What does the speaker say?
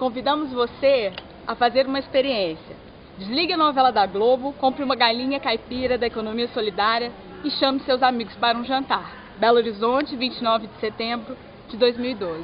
convidamos você a fazer uma experiência. Desligue a novela da Globo, compre uma galinha caipira da economia solidária e chame seus amigos para um jantar. Belo Horizonte, 29 de setembro de 2012.